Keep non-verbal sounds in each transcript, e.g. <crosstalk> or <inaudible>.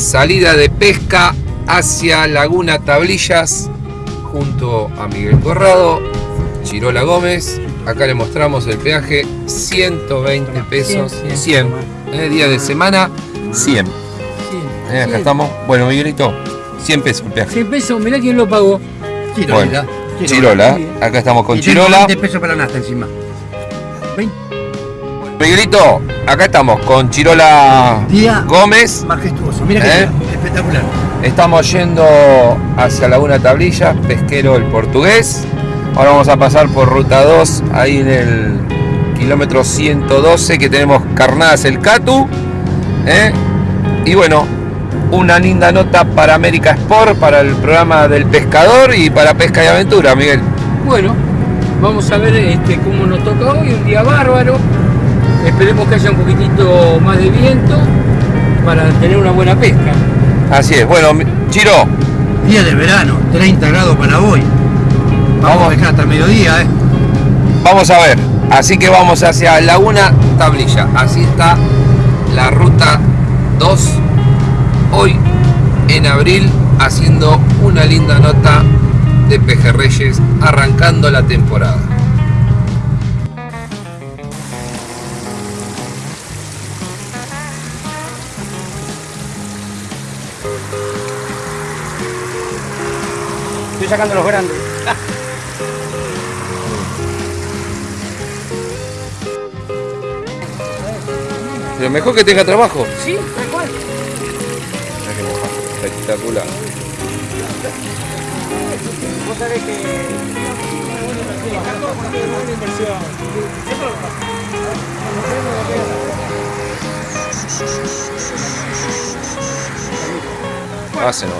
Bueno, salida de pesca hacia Laguna Tablillas junto a Miguel Corrado, Chirola Gómez. Acá le mostramos el peaje, 120 pesos, 100. eh, día de semana, 100. Eh, acá estamos. Bueno, Miguelito, 100 pesos el peaje. 100 pesos, mirá quién lo pagó. Chirolita. Chirola, acá estamos con Y Chirola. 20 pesos para la nasta encima. 20 Miguelito, acá estamos con Chirola Día Gómez. majestuoso. Mira ¿Eh? que espectacular. Estamos yendo hacia Laguna Tablilla, pesquero el portugués. Ahora vamos a pasar por ruta 2, ahí en el kilómetro 112 que tenemos Carnadas el Catu. ¿eh? Y bueno, una linda nota para América Sport, para el programa del pescador y para Pesca y Aventura, Miguel. Bueno, vamos a ver este, cómo nos toca hoy, un día bárbaro. Esperemos que haya un poquitito más de viento para tener una buena pesca. Así es, bueno, Chiro, Día de verano, 30 grados para hoy. Vamos, Vamos. a pescar hasta el mediodía, ¿eh? Vamos a ver, así que vamos hacia Laguna Tablilla. Así está la ruta 2 hoy en abril haciendo una linda nota de pejerreyes arrancando la temporada. Sacando los grandes. Pero mejor que tenga trabajo. Sí, tal cual. Espectacular. Vos sabés que. Hacen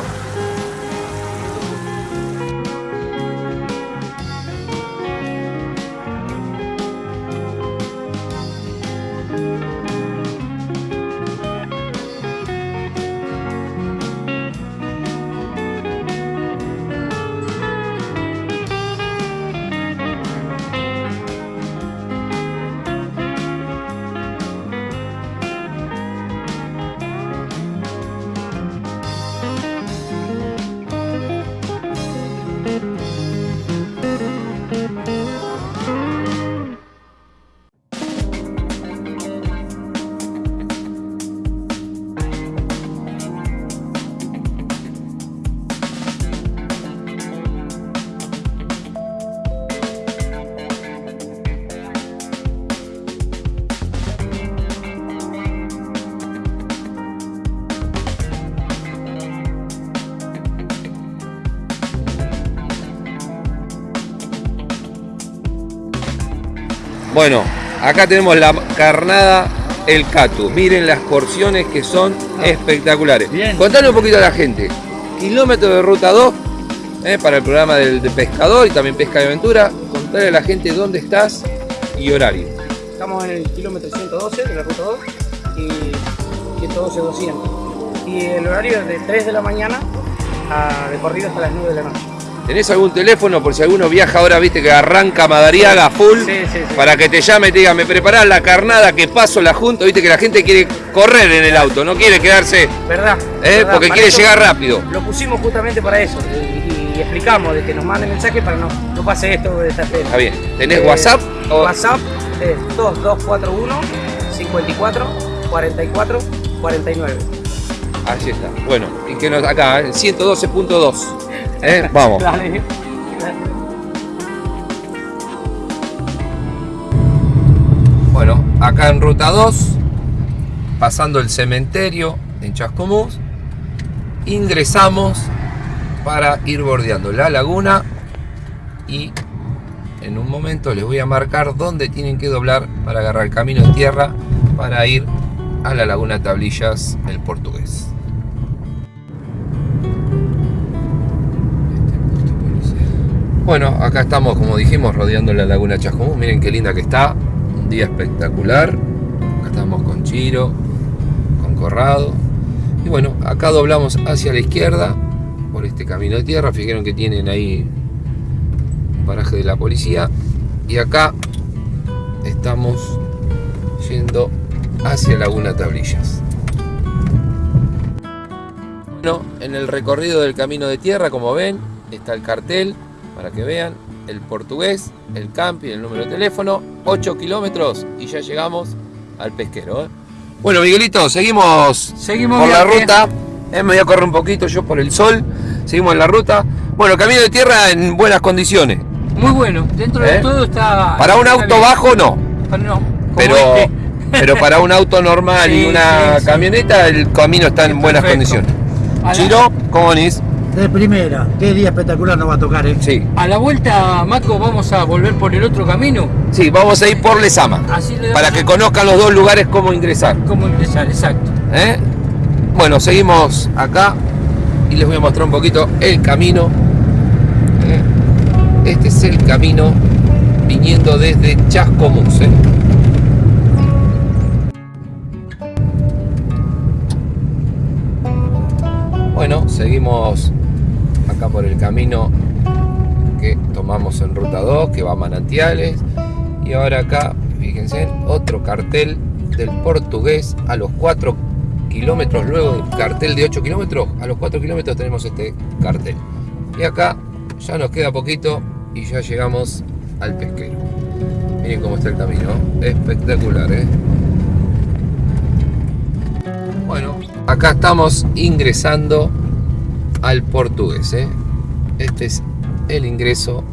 Bueno, acá tenemos la carnada El Catu. Miren las porciones que son espectaculares. Bien. Contale un poquito a la gente. Kilómetro de ruta 2 eh, para el programa del de pescador y también pesca de aventura. Contale a la gente dónde estás y horario. Estamos en el kilómetro 112 de la ruta 2 y 112-200. Y el horario es de 3 de la mañana a de corrido hasta las 9 de la noche. ¿Tenés algún teléfono por si alguno viaja ahora, viste que arranca Madariaga full? Sí, sí, sí. Para que te llame y te diga, me preparás la carnada que paso la junta, viste que la gente quiere correr en el auto, no quiere quedarse, ¿Verdad? eh, ¿Verdad? porque Para quiere llegar rápido. Lo pusimos justamente para eso y, y explicamos de que nos manden mensajes para no, no pase esto de esta. Está bien. ¿Tenés Eh, WhatsApp? O- WhatsApp es 2241 54 44 49. Allí está. Bueno, y que nos acá, el 112.2. ¿Eh? Vamos. <laughs> Dale. Bueno, acá en ruta 2, pasando el cementerio en Chascomús, ingresamos para ir bordeando la laguna y en un momento les voy a marcar dónde tienen que doblar para agarrar el camino de tierra para ir a la laguna Tablillas, el portugués. Bueno, acá estamos, como dijimos, rodeando la laguna Chascomús. Miren qué linda que está. Un día espectacular. Acá estamos con Chiro, con Corrado. Y bueno, acá doblamos hacia la izquierda por este camino de tierra. Fijaron que tienen ahí un paraje de la policía. Y acá estamos yendo hacia Laguna Tablillas. Bueno, en el recorrido del camino de tierra, como ven, está el cartel para que vean el portugués, el campi, el número de teléfono, 8 kilómetros y ya llegamos al pesquero. ¿eh? Bueno, Miguelito, seguimos, Seguimos por la ruta. Eh, me voy a correr un poquito yo por el sol. Seguimos en la ruta. Bueno, camino de tierra en buenas condiciones. Muy bueno, dentro de ¿Eh? todo está... Para un auto bien. bajo no, Para- no, pero, este. pero para un auto normal <laughs> y una sí, sí. camioneta el camino está en buenas perfecto. condiciones. Chiro, ¿cómo venís? De primera. Qué día espectacular nos va a tocar, ¿eh? Sí, A la vuelta, Maco, vamos a volver por el otro camino. sí, vamos a ir por Lesama. Así le Para que conozcan los dos lugares cómo ingresar. cómo empezar, exacto. ¿eh? Bueno, seguimos acá y les voy a mostrar un poquito el camino. ¿eh? Este es el camino viniendo desde Chascomús. ¿eh? Bueno, seguimos acá por el camino que tomamos en ruta 2, que va a Manantiales. Y ahora acá, fíjense, otro cartel del portugués a los 4 kilómetros, luego del cartel de 8 kilómetros, a los 4 kilómetros tenemos este cartel. Y acá ya nos queda poquito y ya llegamos al pesquero. Miren cómo está el camino, espectacular, ¿eh? Bueno, acá estamos ingresando al portugués, ¿eh? Este es el ingreso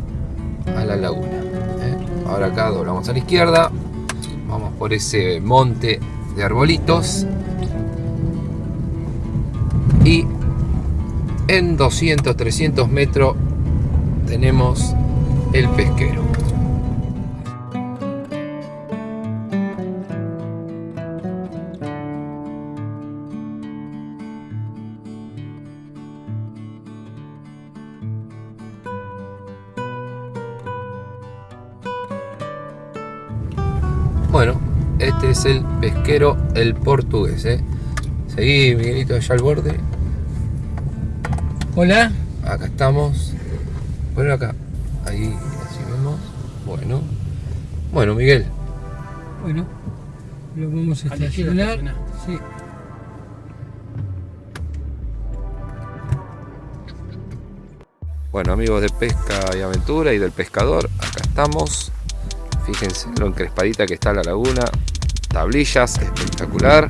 a la laguna. ¿eh? Ahora acá doblamos a la izquierda, vamos por ese monte de arbolitos y en 200, 300 metros tenemos el pesquero. Este es el pesquero, el portugués. ¿eh? Seguí, Miguelito, allá al borde. Hola. Acá estamos. Bueno, acá. Ahí, así vemos. Bueno. Bueno, Miguel. Bueno, lo vamos a estacionar. Sí. Bueno, amigos de Pesca y Aventura y del pescador, acá estamos. Fíjense lo encrespadita que está la laguna. Tablillas, espectacular.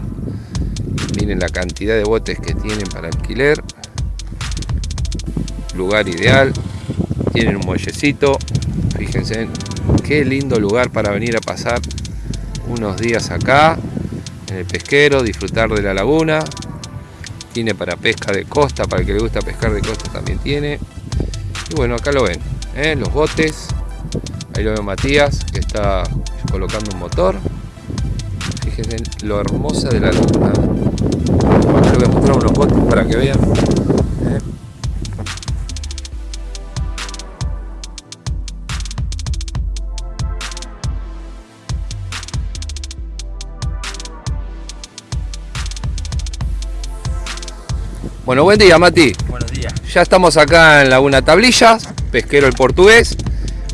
Miren la cantidad de botes que tienen para alquiler. Lugar ideal. Tienen un muellecito. Fíjense qué lindo lugar para venir a pasar unos días acá en el pesquero, disfrutar de la laguna. Tiene para pesca de costa, para el que le gusta pescar de costa también tiene. Y bueno, acá lo ven, ¿eh? los botes. Ahí lo ve Matías, que está colocando un motor. Fíjense lo hermosa de la. Acá les voy a mostrar unos botes para que vean. ¿eh? Bueno, buen día, Mati. Buenos días. Ya estamos acá en Laguna Tablillas, pesquero el portugués.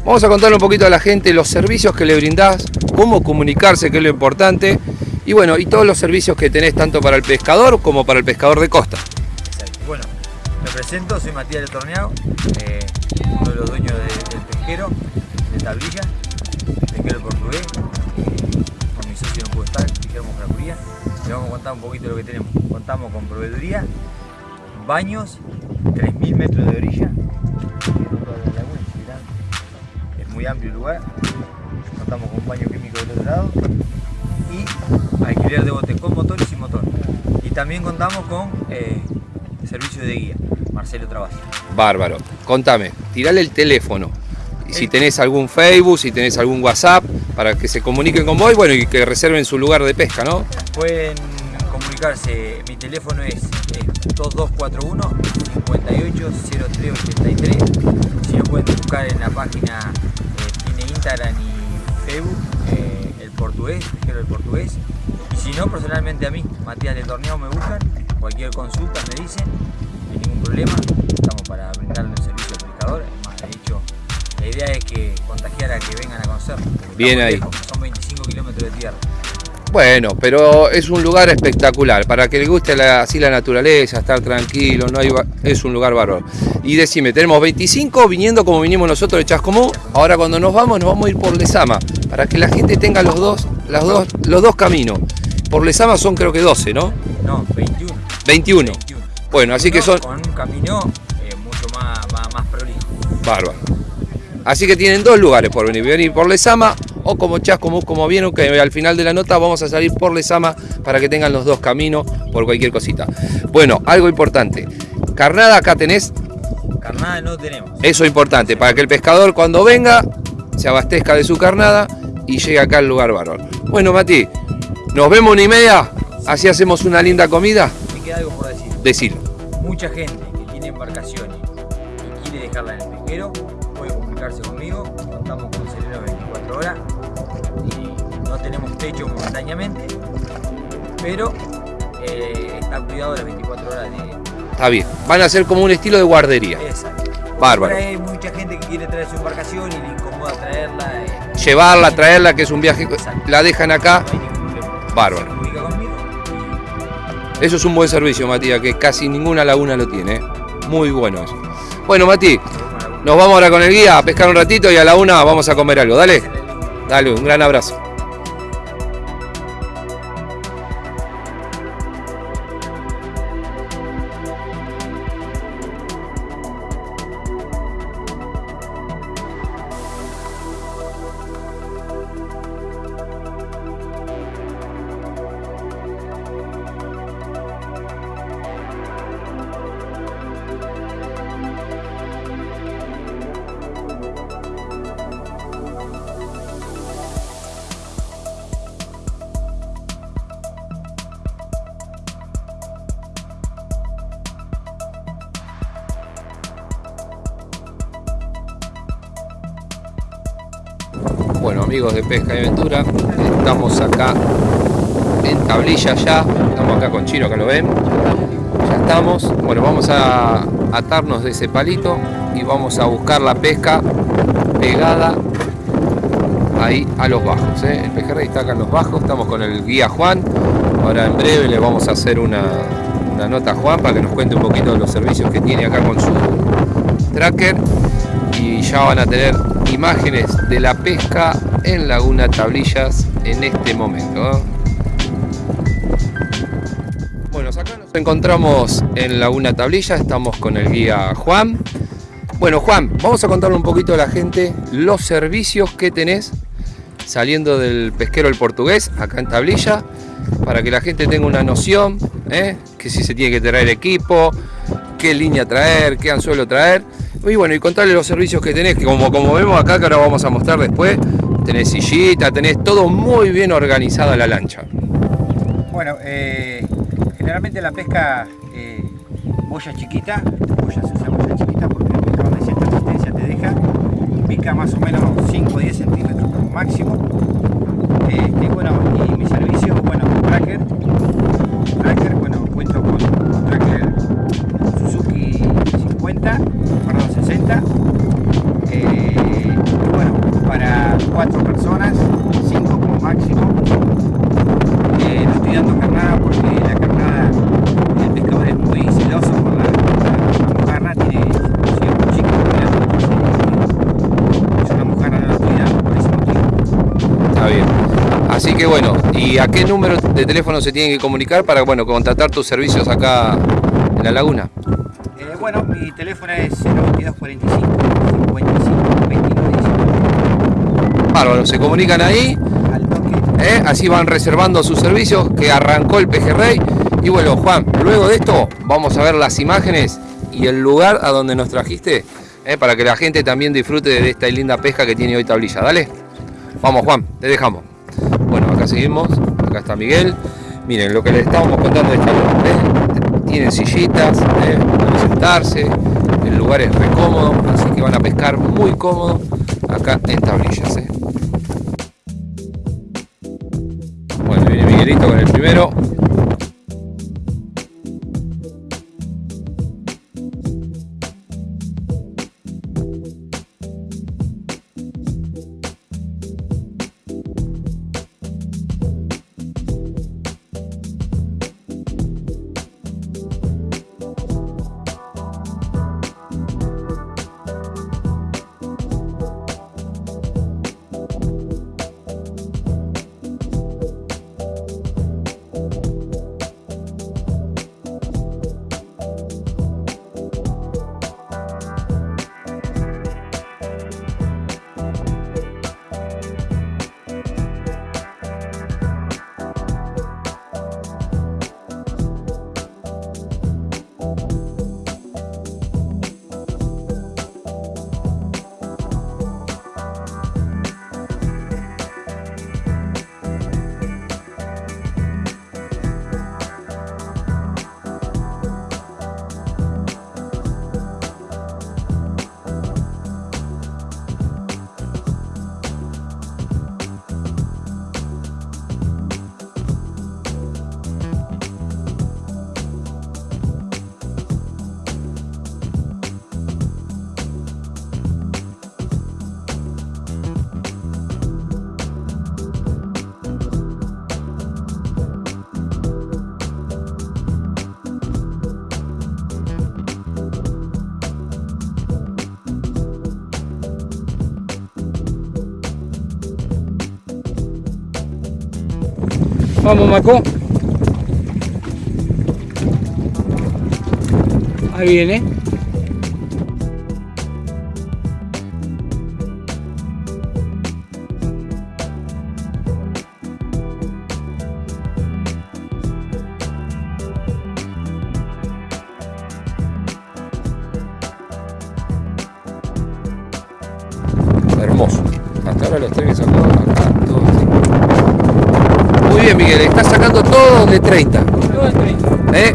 Vamos a contarle un poquito a la gente los servicios que le brindás, cómo comunicarse, que es lo importante. Y bueno, y todos los servicios que tenés tanto para el pescador como para el pescador de costa. Exacto. Bueno, me presento, soy Matías del Torneado, eh, uno de los dueños de- del pesquero, de Tablilla, pesquero portugués. Eh, con mi socio no pudo estar, Guillermo Fracuría. Le vamos a contar un poquito de lo que tenemos. Contamos con proveeduría, baños, 3.000 metros de orilla. Es muy amplio el lugar. Contamos con baño químico del otro lado. Y alquiler de botes con motor y sin motor. Y también contamos con eh, servicio de guía, Marcelo Travasio. Bárbaro. Contame, tirale el teléfono. Y Si El- tenés algún Facebook, si tenés algún WhatsApp, para que se comuniquen con vos y bueno, y que reserven su lugar de pesca, ¿no? Pueden comunicarse, mi teléfono es eh, 2241 580383. Si lo pueden buscar en la página, eh, tiene Instagram y Facebook, eh, el portugués, pesquero del portugués. Y si no, personalmente a mí, Matías del Torneado me buscan, cualquier consulta me dicen, no hay ningún problema, estamos para brindarle un servicio al pescador. Es más, de hecho, la idea es que contagiar a que vengan a conocer. Bien ahí. lejos, son 25 kilómetros de tierra. Bueno, pero es un lugar espectacular. Para que le guste la- así la naturaleza, estar tranquilo, no hay, es un lugar bárbaro. Y decime, tenemos 25 viniendo como vinimos nosotros de Chascomú. Ahora cuando nos vamos, nos vamos a ir por Lesama. Para que la gente tenga los dos, las dos, los dos caminos. Por Lesama son creo que 12, ¿no? No, 21. 21. 21. Bueno, así que son Con un camino eh, mucho más, más, más prolijo. bárbaros. Así que tienen dos lugares por venir. Venir por Lesama o como Chascomús, como vieron, que al final de la nota vamos a salir por Lesama para que tengan los dos caminos por cualquier cosita. Bueno, algo importante. Carnada acá tenés, Carnada no tenemos. eso es importante, para que el pescador cuando venga se abastezca de su carnada y llegue acá al lugar bárbaro. Bueno, Mati, nos vemos una y media, así hacemos una linda comida. Me queda algo por decir. Decilo. Mucha gente que tiene embarcaciones y quiere dejarla en el pesquero puede comunicarse conmigo. Techo momentáneamente, pero eh, está cuidado las 24 horas de Está bien, van a ser como un estilo de guardería. esa. Bárbaro. Hay mucha gente que quiere traer su embarcación y le incomoda traerla. eh, Llevarla, traerla, que es un viaje, la dejan acá. no hay ningún. Bárbaro. Eso es un buen servicio, Matías, que casi ninguna laguna lo tiene. ¿eh? Muy bueno eso. Bueno, Mati, nos vamos ahora con el guía a pescar un ratito y a la una vamos a comer algo. Dale, dale, un gran abrazo. Amigos de Pesca y Aventura, estamos acá en tablilla ya. Estamos acá con Chino, que lo ven. Ya estamos. Bueno, vamos a atarnos de ese palito y vamos a buscar la pesca pegada ahí a los bajos. ¿eh? El pejerrey está acá en los bajos. Estamos con el guía Juan. Ahora en breve le vamos a hacer una, una nota a Juan para que nos cuente un poquito de los servicios que tiene acá con su tracker y ya van a tener imágenes de la pesca en Laguna Tablillas en este momento. ¿eh? Bueno, acá nos encontramos en Laguna Tablilla, estamos con el guía Juan. Bueno, Juan, vamos a contarle un poquito a la gente los servicios que tenés saliendo del pesquero el portugués acá en Tablilla para que la gente tenga una noción, ¿eh? que si se tiene que traer equipo, qué línea traer, qué anzuelo traer. Y bueno, y contarle los servicios que tenés, que como, como vemos acá, que ahora vamos a mostrar después, tenés sillita, tenés todo muy bien organizada la lancha. Bueno, eh, generalmente la pesca eh, boya chiquita, boya se usa boya chiquita porque el pescador de cierta resistencia te deja, pica más o menos 5 o 10 centímetros como máximo. Este, bueno, y mi servicio, bueno, tracker, tracker, bueno, cuento con un tracker Suzuki 50, perdón, 60. 4 personas, 5 como máximo. Eh, no estoy dando carnada porque la carnada, el pescador es muy celoso por la, la mojarra, tiene si es muy chico, es una mojarra no la estoy dando por ese motivo. Está bien. Así que bueno, ¿y a qué número de teléfono se tienen que comunicar para bueno, contratar tus servicios acá en la laguna? Eh, bueno, mi teléfono es 022 45 55 29 19. Bárbaro, se comunican ahí. ¿eh? así van reservando sus servicios que arrancó el pejerrey. Y bueno, Juan, luego de esto vamos a ver las imágenes y el lugar a donde nos trajiste, ¿eh? para que la gente también disfrute de esta linda pesca que tiene hoy Tablilla. Dale. Vamos, Juan, te dejamos. Bueno, acá seguimos, acá está Miguel. Miren, lo que les estábamos contando de esta ¿eh? Tienen sillitas, ¿eh? para sentarse, el lugar es re cómodo, así que van a pescar muy cómodo acá en Tablillas. Miguelito con el primero. Vamos, Maco. Ahí viene.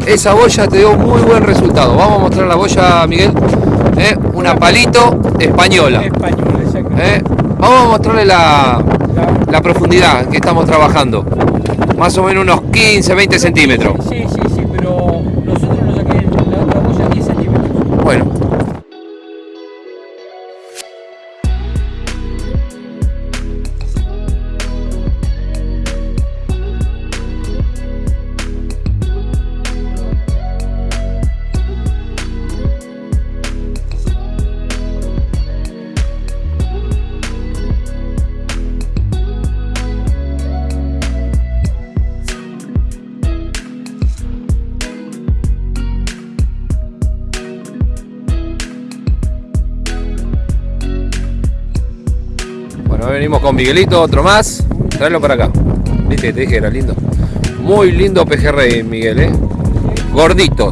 Esa boya te dio muy buen resultado. Vamos a mostrar la boya, Miguel. ¿eh? Una palito española. ¿eh? Vamos a mostrarle la, La- la profundidad que estamos trabajando. Más o menos unos 15, 20 centímetros. Venimos con Miguelito, otro más. Tráelo para acá. Viste, te dije era lindo. Muy lindo pejerrey, Miguel, ¿eh? Gordito.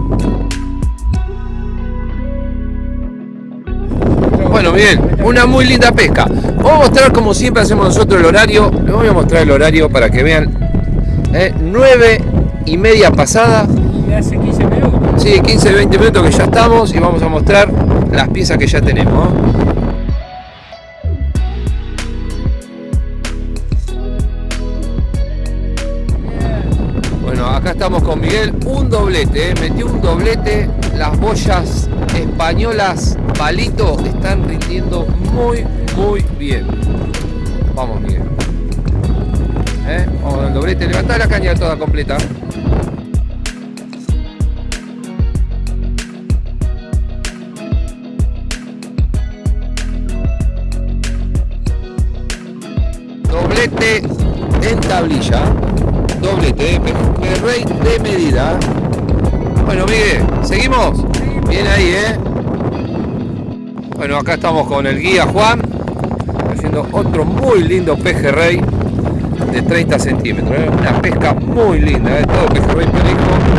Bueno, Miguel, una muy linda pesca. Vamos a mostrar como siempre hacemos nosotros el horario. Les voy a mostrar el horario para que vean. ¿eh? 9 y media pasada. Hace 15 minutos. Sí, 15, 20 minutos que ya estamos y vamos a mostrar las piezas que ya tenemos. Miguel, un doblete, ¿eh? metió un doblete, las boyas españolas palito están rindiendo muy, muy bien. Vamos Miguel. ¿Eh? Vamos al doblete, levantá la caña toda completa. Doblete en tablilla. Doblete, de rey de medida. Bueno, Miguel, ¿seguimos? Bien ahí, ¿eh? Bueno, acá estamos con el guía Juan, haciendo otro muy lindo pejerrey de 30 centímetros. ¿eh? Una pesca muy linda, ¿eh? todo pejerrey perico.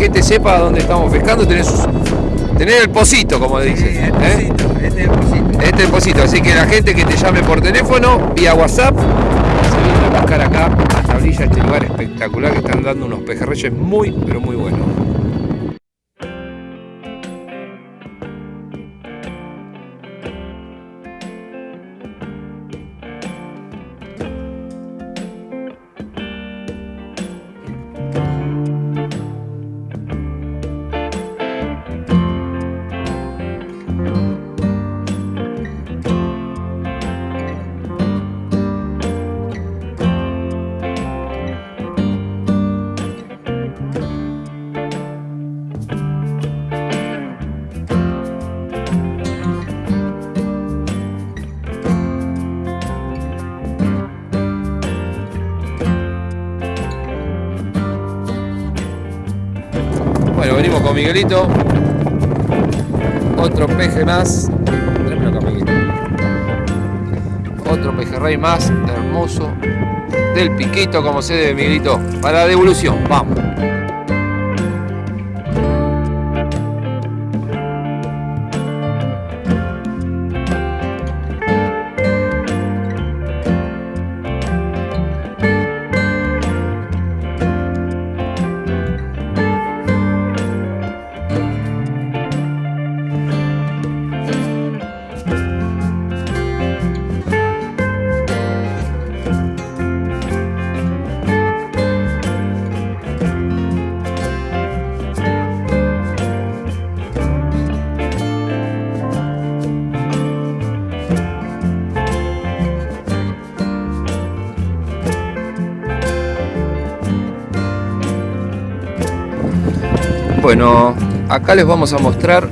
Gente sepa dónde estamos pescando. Tenés, sus- tenés el pocito, como Sí, dicen. ¿eh? este es el pocito. Este es el pocito. Así que la gente que te llame por teléfono, vía WhatsApp, se viene a buscar acá a Tablilla, este lugar espectacular que están dando unos pejerreyes muy, pero muy buenos. Miguelito. Otro peje más. Acá, Miguelito. Otro pejerrey más, hermoso. Del piquito, como se debe, Miguelito. Para devolución, vamos. Bueno, acá les vamos a mostrar,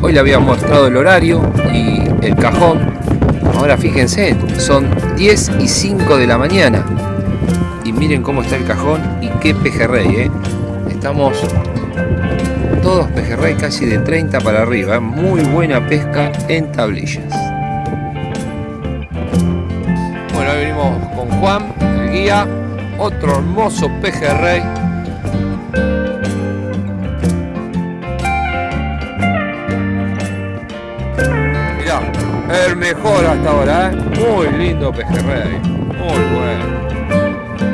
hoy le había mostrado el horario y el cajón. Ahora fíjense, son 10 y 5 de la mañana. Y miren cómo está el cajón y qué pejerrey, ¿eh? Estamos todos pejerrey casi de 30 para arriba. ¿eh? Muy buena pesca en tablillas. Bueno, hoy venimos con Juan, el guía. Otro hermoso pejerrey. Muy lindo pejerrey. Muy bueno.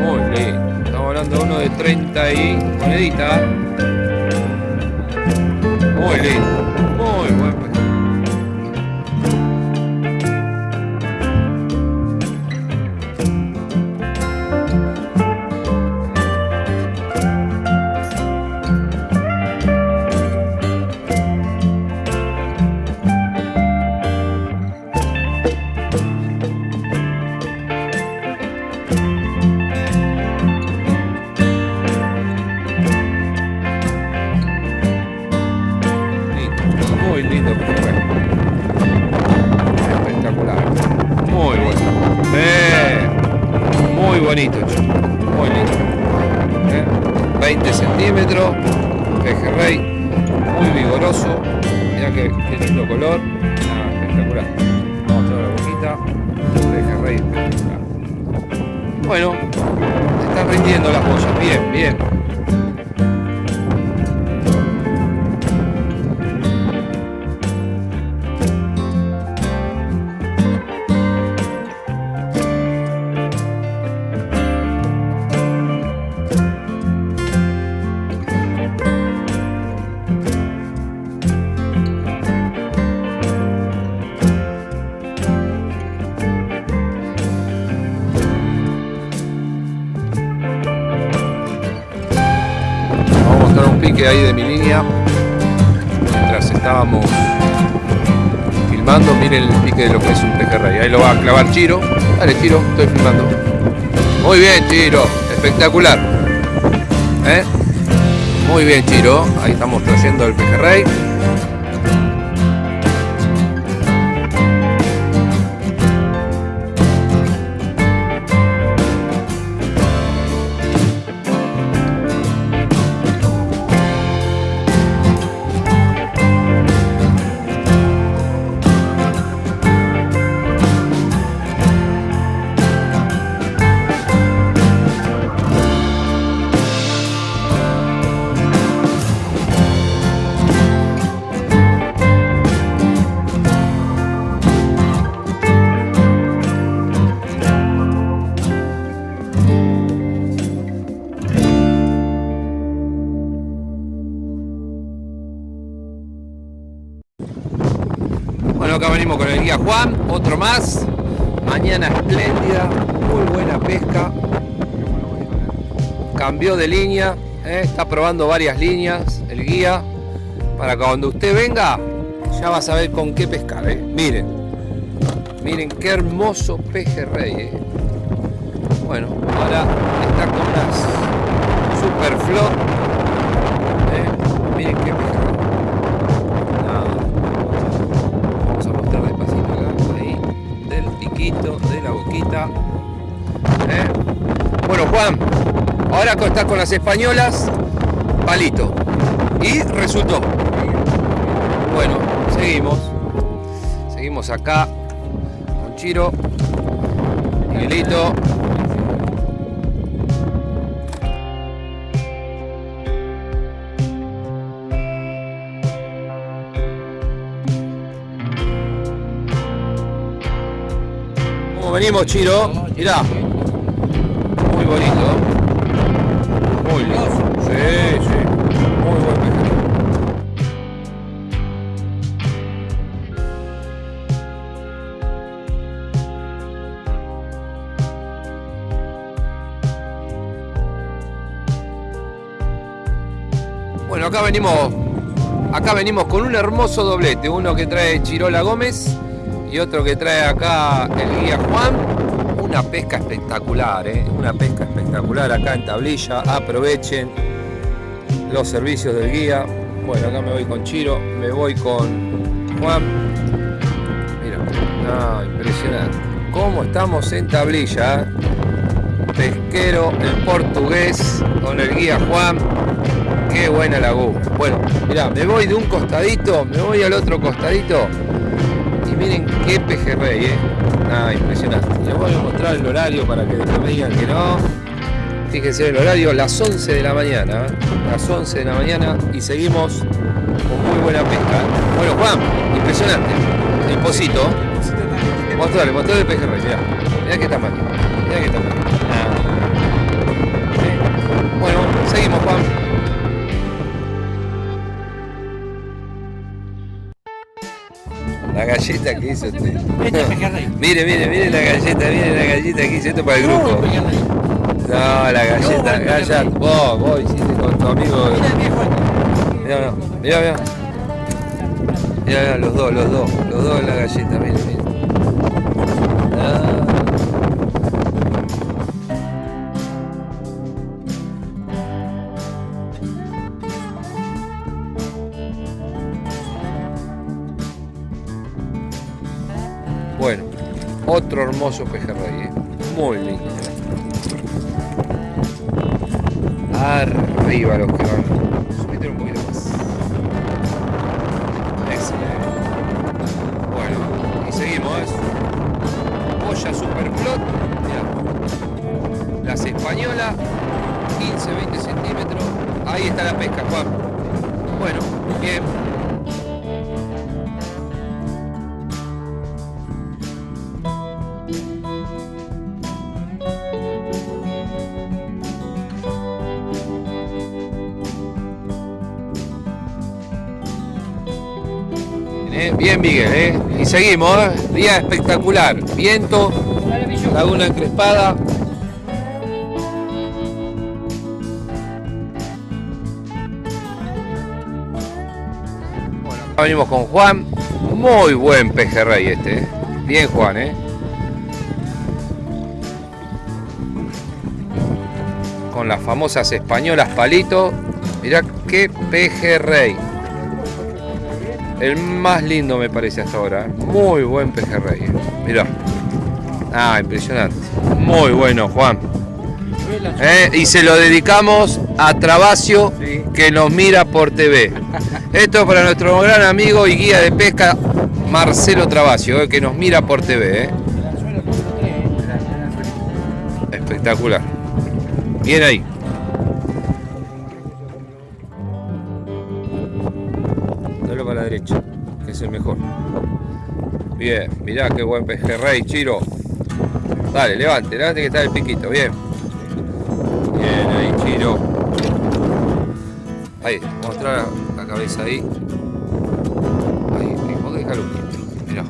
Muy lindo. Estamos hablando de uno de 30 y monedita. Muy lindo. Pique ahí de mi línea. Mientras estábamos filmando, miren el pique de lo que es un pejerrey. Ahí lo va a clavar Chiro. Dale, Chiro, estoy filmando. Muy bien, Chiro. Espectacular. ¿Eh? Muy bien, Chiro. Ahí estamos trayendo el pejerrey. Acá venimos con el guía Juan, otro más. Mañana espléndida, muy buena pesca. Cambió de línea, ¿eh? está probando varias líneas el guía. Para cuando usted venga, ya va a saber con qué pescar. ¿eh? Miren, miren qué hermoso pejerrey. ¿eh? Bueno, ahora está con las super flot. Con las españolas, palito. Y resultó. Bueno, seguimos. Seguimos acá con Chiro, Miguelito. ¿Cómo venimos, Chiro? Mirá. Acá venimos, acá venimos con un hermoso doblete, uno que trae Chirola Gómez y otro que trae acá el guía Juan. Una pesca espectacular, ¿eh? una pesca espectacular acá en tablilla, aprovechen. los servicios del guía. Bueno, acá me voy con Chiro, me voy con Juan. Mira, impresionante. ¿Cómo estamos en tablilla? Pesquero, el portugués, con el guía Juan. Qué buena laguna. Bueno, mirá, me voy de un costadito, me voy al otro costadito. Y miren qué pejerrey, eh. Ah, impresionante. Les voy a mostrar el horario para que después me digan que no. Fíjense el horario, las 11 de la mañana. Las 11 de la mañana y seguimos con muy buena pesca. Bueno, Juan, impresionante. El pocito. Mostrale, mostrale el pejerrey, mirá. Mirá que tamaño. Galleta que hizo usted. <laughs> Mire, mire, mire la galleta, mire la galleta que hizo esto para el grupo. No, la galleta, galleta. Vos, vos hiciste con tu amigo. Mira, mira. Mira, mira, los dos, los dos, los dos en la galleta, mire, mire. Hermoso pejerrey, ¿eh? muy lindo. Arriba los que van. Subite un poquito más. Excelente. Bueno, y seguimos. ¿eh? Boya Superflot. Mirá. Las españolas, 15-20 centímetros. Ahí está la pesca, Juan. Bueno, bien. Eh, Bien, Miguel, ¿eh? Y seguimos, ¿eh? Día espectacular. Viento, laguna encrespada. Bueno, venimos con Juan. Muy buen pejerrey este, ¿eh? Bien, Juan, ¿eh? Con las famosas españolas palito. Mirá qué pejerrey. El más lindo me parece hasta ahora. Muy buen pejerrey. Mirá. Ah, impresionante. Muy bueno, Juan. Eh, Y se lo dedicamos a Trabacio, que nos mira por TV. Esto es para nuestro gran amigo y guía de pesca, Marcelo Trabacio, eh, que nos mira por TV. eh. Espectacular. Bien ahí. Bien, mirá qué buen pejerrey, Chiro. Dale, levante, levante que está el piquito, bien. Bien ahí, Chiro. Ahí, mostrar la cabeza ahí. Ahí, vos quieto. Mirá.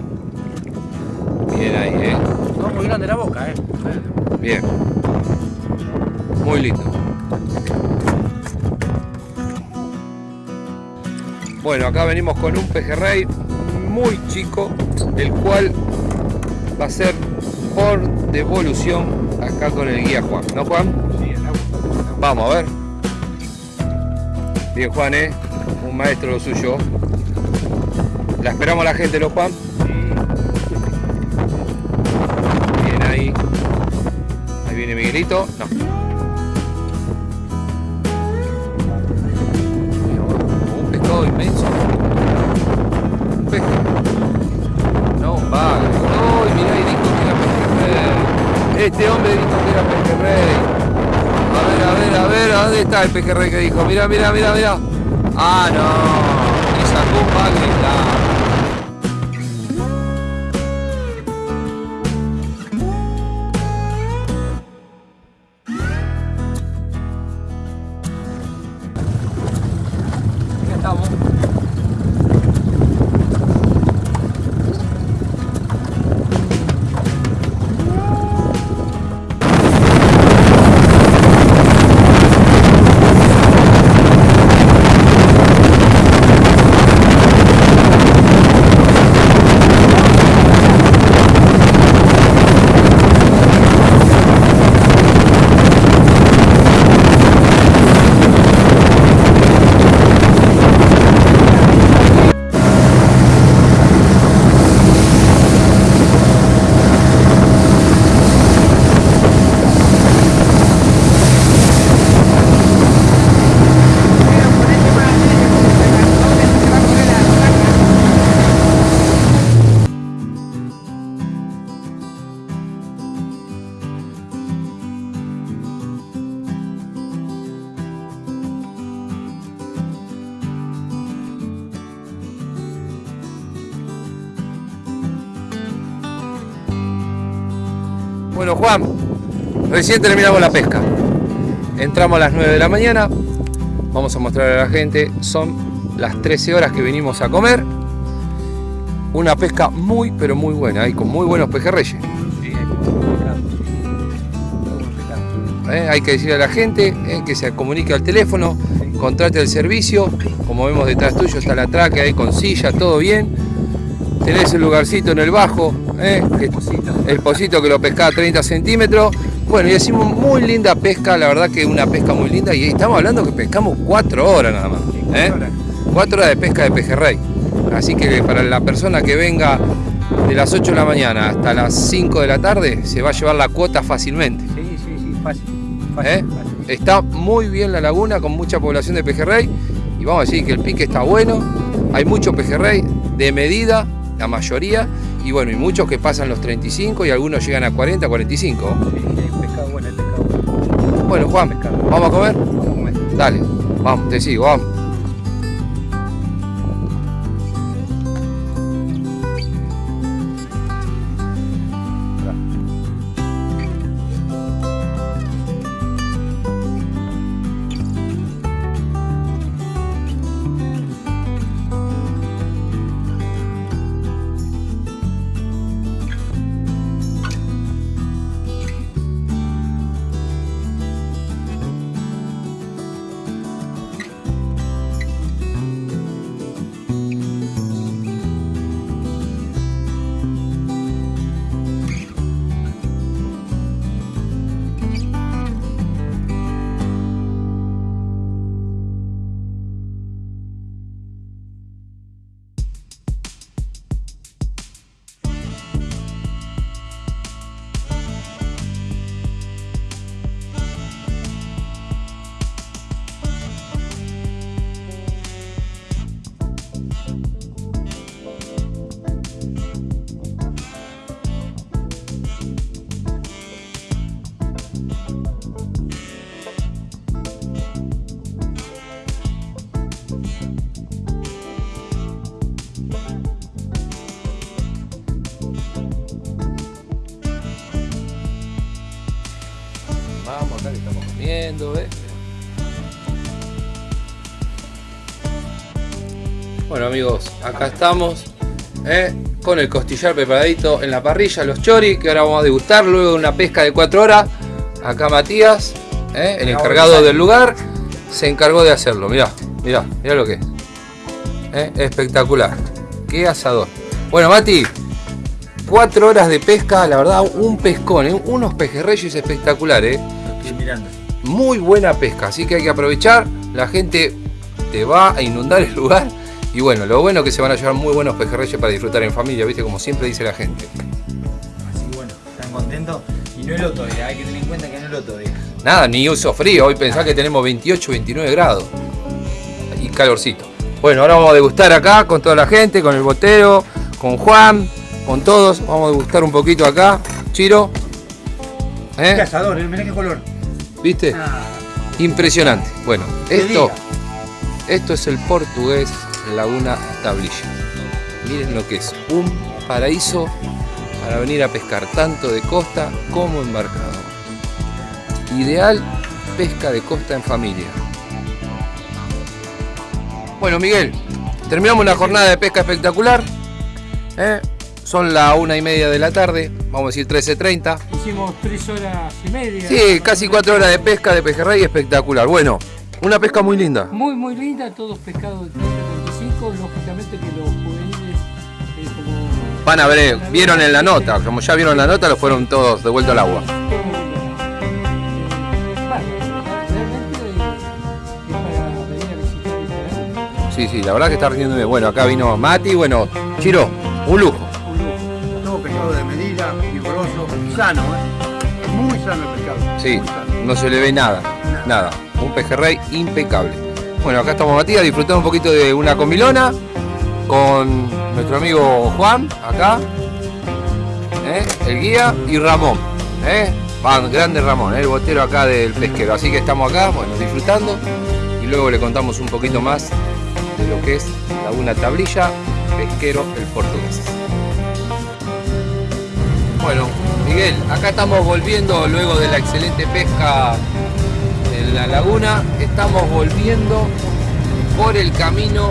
Bien ahí, eh. No, muy grande la boca, eh. Bien. Muy lindo. Bueno, acá venimos con un pejerrey muy chico, el cual va a ser por devolución acá con el guía Juan. ¿No, Juan? Sí, el agua. Vamos a ver. Bien, Juan, ¿eh? Un maestro lo suyo. La esperamos a la gente, ¿no, Juan? Bien ahí. Ahí viene Miguelito. Este hombre dijo que era pejerrey. A ver, a ver, a ver, ¿a ¿dónde está el pejerrey que dijo? Mira, mira, mira, mira. Ah, no. Bueno, Juan, recién terminamos la pesca. Entramos a las 9 de la mañana. Vamos a mostrar a la gente. Son las 13 horas que venimos a comer. Una pesca muy, pero muy buena. Y con muy buenos pejerreyes. ¿eh? Hay que decirle a la gente ¿eh? que se comunique al teléfono, contrate el servicio. Como vemos detrás tuyo está la traque ahí con silla, todo bien. Tenés el lugarcito en el bajo, ¿eh? el pocito que lo pescaba a 30 centímetros. Bueno, y hicimos muy linda pesca, la verdad que una pesca muy linda. Y estamos hablando que pescamos 4 horas nada más. ¿eh? 4 horas de pesca de pejerrey. Así que para la persona que venga de las 8 de la mañana hasta las 5 de la tarde, se va a llevar la cuota fácilmente. Sí, sí, sí, fácil. Fácil, ¿Eh? fácil. Está muy bien la laguna con mucha población de pejerrey y vamos a decir que el pique está bueno. Hay mucho pejerrey de medida, la mayoría, y bueno, y muchos que pasan los 35 y algunos llegan a 40, 45. Sí, hay pescado bueno, Juan, Pescado. ¿vamos a comer? Vamos a comer. Dale, vamos, te sigo, vamos. Vamos acá que estamos comiendo, ¿ves? Bueno amigos, acá estamos ¿eh? con el costillar preparadito en la parrilla, los choris, que ahora vamos a degustar luego de una pesca de 4 horas. Acá Matías, ¿eh? el encargado del lugar, se encargó de hacerlo. Mirá, mirá, mirá lo que es. ¿eh? Espectacular. Qué asador. Bueno, Mati, 4 horas de pesca, la verdad, un pescón, ¿eh? unos pejerreyes espectaculares. ¿eh? Muy buena pesca, así que hay que aprovechar. La gente te va a inundar el lugar. Y bueno, lo bueno es que se van a llevar muy buenos pejerreyes para disfrutar en familia, ¿viste? Como siempre dice la gente. No es lo todavía, hay que tener en cuenta que no es lo todavía. Nada, ni uso frío. Hoy pensá que tenemos 28, 29 grados. Y calorcito. Bueno, ahora vamos a degustar acá con toda la gente, con el botero, con Juan, con todos. Vamos a degustar un poquito acá. Chiro. Qué ¿Eh? asador, ¿eh? mirá qué color. ¿Viste? Ah, Impresionante. Bueno, esto, diga. esto es el portugués Laguna Tablilla. Miren lo que es, un paraíso para venir a pescar tanto de costa como embarcado. Ideal pesca de costa en familia. Bueno, Miguel, terminamos una jornada de pesca espectacular. ¿eh? Son la una y media de la tarde, vamos a decir 13.30. Hicimos tres horas y media. Sí, casi cuatro horas de pesca de pejerrey espectacular. Bueno, una pesca muy linda. Muy, muy linda, todos pescados de 30 35, lógicamente que los juveniles. Van a ver, vieron en la nota, como ya vieron la nota, los fueron todos de vuelta al agua. Sí, sí, la verdad que está rindiendo bien. Bueno, acá vino Mati, bueno, Chiro, un lujo. Un lujo. Todo pescado de medida, vigoroso, sano, ¿eh? Muy sano el pescado. Sí, sano. no se le ve nada, nada. Un pejerrey impecable. Bueno, acá estamos Matías disfrutando un poquito de una comilona con nuestro amigo Juan, acá, ¿eh? el guía, y Ramón. ¿eh? Grande Ramón, ¿eh? el botero acá del pesquero. Así que estamos acá, bueno, disfrutando y luego le contamos un poquito más de lo que es Laguna Tablilla, pesquero el portugués. Bueno, Miguel, acá estamos volviendo luego de la excelente pesca en la laguna. Estamos volviendo por el camino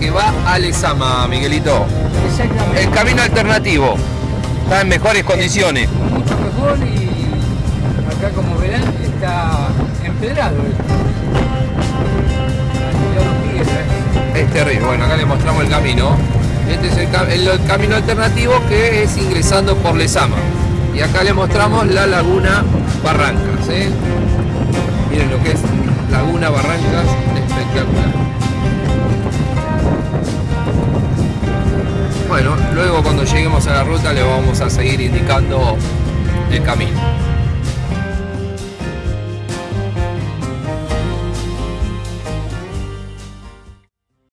que va a Lezama, Miguelito. Exactamente. El camino alternativo. Está en mejores condiciones. Mucho mejor y acá como verán está empedrado ¿eh? Es terrible. Bueno, acá le mostramos el camino. Este es el, ca- el- el camino alternativo que es ingresando por Lezama. Y acá le mostramos la laguna Barrancas. ¿eh? Miren lo que es Laguna Barrancas, espectacular. Bueno, luego cuando lleguemos a la ruta le vamos a seguir indicando el camino.